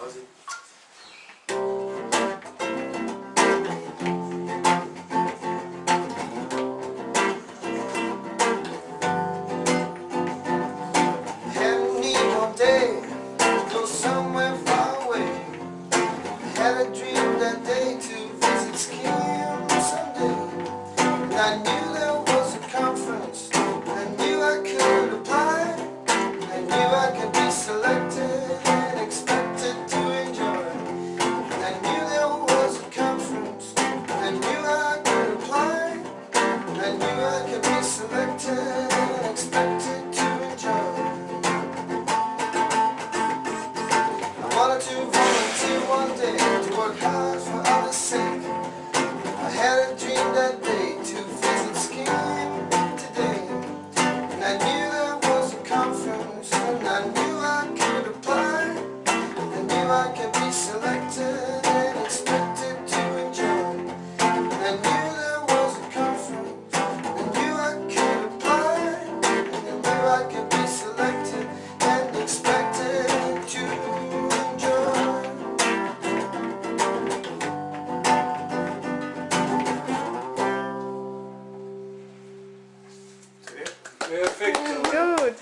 House I could be selected and expected to enjoy. I wanted to volunteer one day to work hard for others' sake. I had a dream that day to visit skiing today, and I knew there was a conference, and I knew Perfect. Good.